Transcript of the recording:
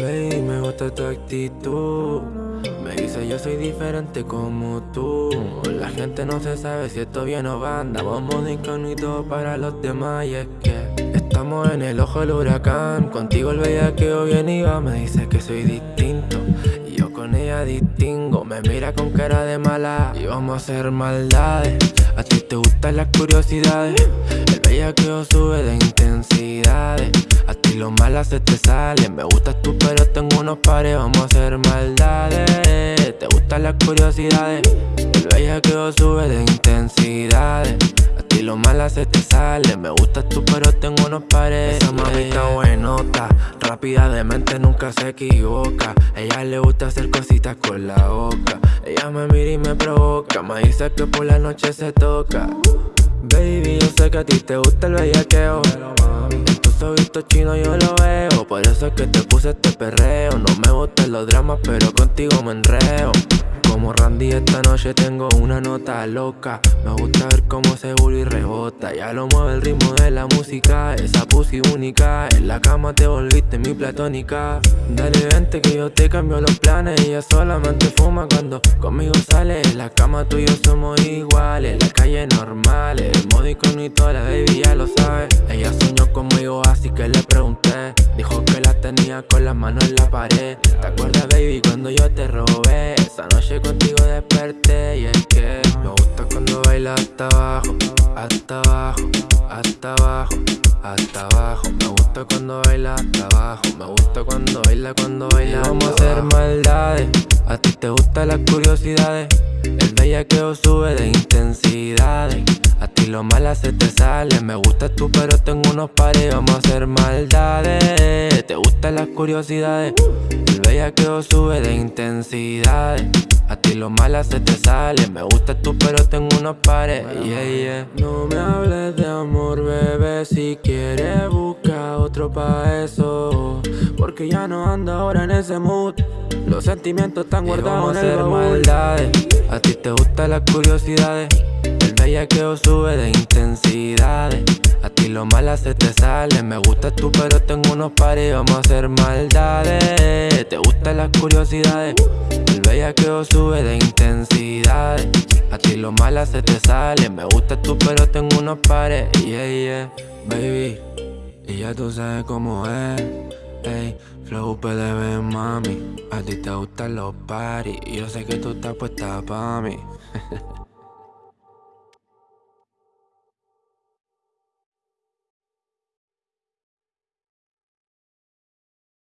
Baby, me gusta tu actitud. Me dice yo soy diferente como tú La gente no se sabe si esto viene o va. Andamos modo incógnito para los demás. Y es que estamos en el ojo del huracán. Contigo el bellaqueo viene y va. Me dice que soy distinto. Y yo con ella distingo. Me mira con cara de mala. Y vamos a hacer maldades. A ti te gustan las curiosidades. El bellaqueo sube de intensidades lo mala se te sale. Me gustas tú pero tengo unos pares Vamos a hacer maldades. Te gustan las curiosidades El bellaqueo sube de intensidades. A ti lo mala se te sale. Me gustas tú pero tengo unos pares. Esa mamita buenota Rápida de mente nunca se equivoca. Ella le gusta hacer cositas con la boca. Ella me mira y me provoca. Me dice que por la noche se toca. Baby, yo sé que a ti te gusta el bellaqueo visto chino yo lo veo. Por eso es que te puse este perreo. No me gustan los dramas pero contigo me enreo como Randy esta noche tengo una nota loca. Me gusta ver cómo se y rebota. Ya lo mueve el ritmo de la música. Esa pussy única. En la cama te volviste mi platónica. Dale vente que yo te cambio los planes. Ella solamente fuma cuando conmigo sale. En la cama tú y yo somos iguales. La calle normal El modo toda la baby ya lo sabe. Ella soñó conmigo así que le pregunté. Dijo que la tenía con las manos en la pared. ¿Te acuerdas baby cuando yo te robé? Esa noche contigo desperté y es que Me gusta cuando baila hasta abajo, hasta abajo, hasta abajo, hasta abajo. Me gusta cuando baila hasta abajo, me gusta cuando baila, cuando baila Vamos a hacer maldades, a ti te gustan las curiosidades El bellaqueo sube de intensidades a ti lo mala se te sale. Me gusta tú pero tengo unos pares Vamos a hacer maldades Te gustan las curiosidades El bellaqueo sube de intensidades a ti lo mala se te sale. Me gusta tú pero tengo unos pares. No me hables de amor bebé. Si quieres busca otro pa' eso. Porque ya no ando ahora en ese mood. Los sentimientos están guardados en el maldades. A ti te gustan las curiosidades. El bellaqueo sube de intensidades. A ti lo mala se te sale. Me gusta tú pero tengo unos pares. Vamos a hacer maldades Te gustan las curiosidades. Que sube de intensidad. A ti lo mala se te sale. Me gusta tú pero tengo unos pares. Yeah, yeah, baby Y ya tú sabes cómo es. Ey, flow PDB, mami. A ti te gustan los paris yo sé que tú estás puesta pa' mí